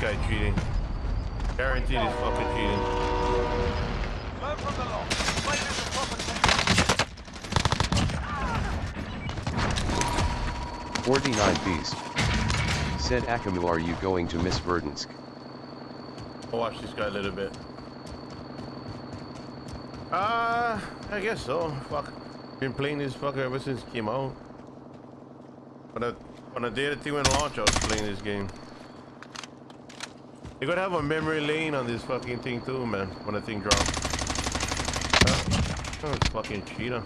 guy cheating. Guaranteed he's fucking cheating. Learn from the loss. Play this a proper test. 49 Beast. Said Akamu are you going to Miss Verdansk? I'll watch this guy a little bit. Uh, I guess so. Fuck. Been playing this fucker ever since it came out. When I, when I did the thing went launch, I was playing this game. You gotta have a memory lane on this fucking thing too, man, when the thing drops. Oh, fucking cheetah.